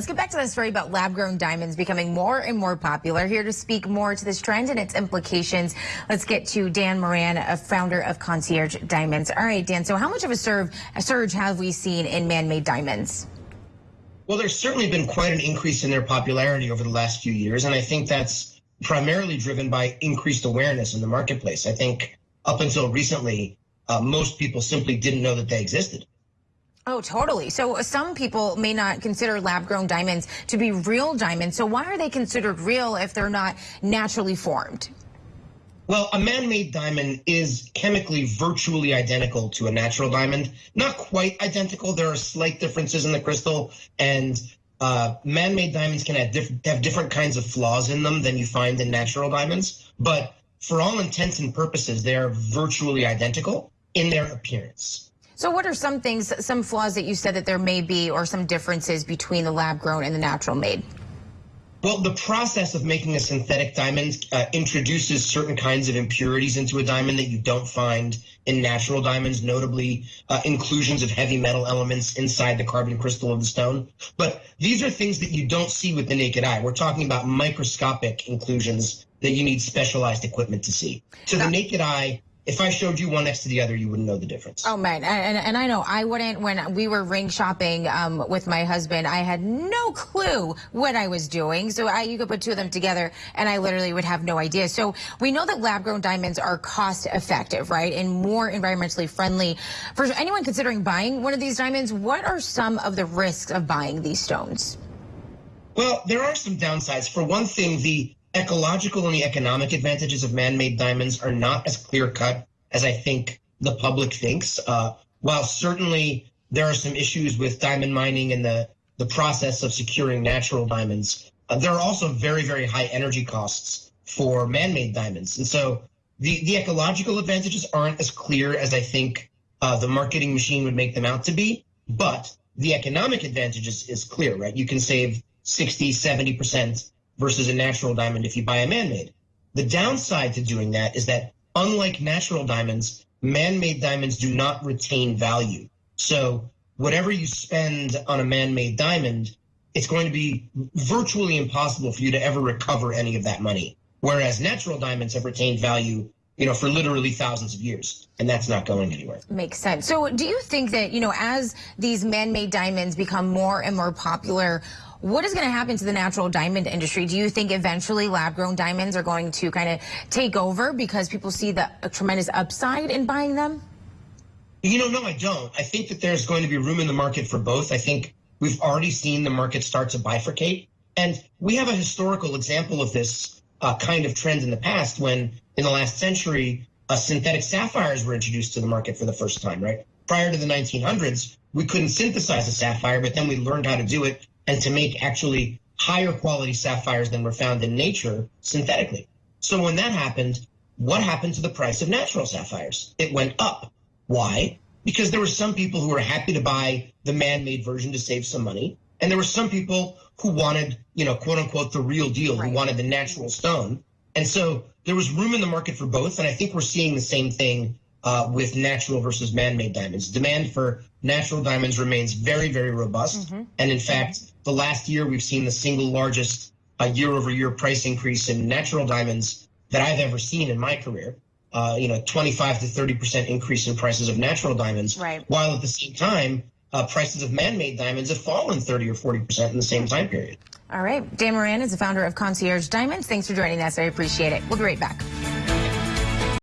let's get back to the story about lab-grown diamonds becoming more and more popular. Here to speak more to this trend and its implications, let's get to Dan Moran, a founder of Concierge Diamonds. All right, Dan, so how much of a, serve, a surge have we seen in man-made diamonds? Well, there's certainly been quite an increase in their popularity over the last few years, and I think that's primarily driven by increased awareness in the marketplace. I think up until recently, uh, most people simply didn't know that they existed. Oh, totally. So some people may not consider lab-grown diamonds to be real diamonds. So why are they considered real if they're not naturally formed? Well, a man-made diamond is chemically virtually identical to a natural diamond. Not quite identical. There are slight differences in the crystal, and uh, man-made diamonds can have, diff have different kinds of flaws in them than you find in natural diamonds. But for all intents and purposes, they are virtually identical in their appearance. So what are some things, some flaws that you said that there may be or some differences between the lab grown and the natural made? Well, the process of making a synthetic diamond uh, introduces certain kinds of impurities into a diamond that you don't find in natural diamonds, notably uh, inclusions of heavy metal elements inside the carbon crystal of the stone. But these are things that you don't see with the naked eye. We're talking about microscopic inclusions that you need specialized equipment to see. To the naked eye, if I showed you one next to the other, you wouldn't know the difference. Oh man, and, and I know I wouldn't. When we were ring shopping um, with my husband, I had no clue what I was doing. So I, you could put two of them together, and I literally would have no idea. So we know that lab-grown diamonds are cost-effective, right, and more environmentally friendly. For anyone considering buying one of these diamonds, what are some of the risks of buying these stones? Well, there are some downsides. For one thing, the ecological and the economic advantages of man-made diamonds are not as clear-cut as I think the public thinks. Uh, while certainly there are some issues with diamond mining and the, the process of securing natural diamonds, uh, there are also very, very high energy costs for man-made diamonds. And so the, the ecological advantages aren't as clear as I think uh, the marketing machine would make them out to be, but the economic advantages is clear, right? You can save 60, 70% versus a natural diamond if you buy a man-made. The downside to doing that is that unlike natural diamonds, man-made diamonds do not retain value. So whatever you spend on a man-made diamond, it's going to be virtually impossible for you to ever recover any of that money. Whereas natural diamonds have retained value you know, for literally thousands of years. And that's not going anywhere. Makes sense. So do you think that, you know, as these man-made diamonds become more and more popular, what is going to happen to the natural diamond industry? Do you think eventually lab-grown diamonds are going to kind of take over because people see the tremendous upside in buying them? You know, no, I don't. I think that there's going to be room in the market for both. I think we've already seen the market start to bifurcate. And we have a historical example of this uh, kind of trend in the past when, in the last century, uh, synthetic sapphires were introduced to the market for the first time, right? Prior to the 1900s, we couldn't synthesize a sapphire, but then we learned how to do it and to make actually higher quality sapphires than were found in nature synthetically. So when that happened, what happened to the price of natural sapphires? It went up. Why? Because there were some people who were happy to buy the man-made version to save some money. And there were some people who wanted, you know, quote unquote, the real deal, right. who wanted the natural stone. And so there was room in the market for both. And I think we're seeing the same thing uh, with natural versus man-made diamonds. Demand for natural diamonds remains very, very robust. Mm -hmm. And in fact, the last year we've seen the single largest uh, year-over-year price increase in natural diamonds that I've ever seen in my career. Uh, you know, 25 to 30 percent increase in prices of natural diamonds, right. while at the same time, uh, prices of man-made diamonds have fallen 30 or 40 percent in the same time period. All right. Dan Moran is the founder of Concierge Diamonds. Thanks for joining us. I appreciate it. We'll be right back.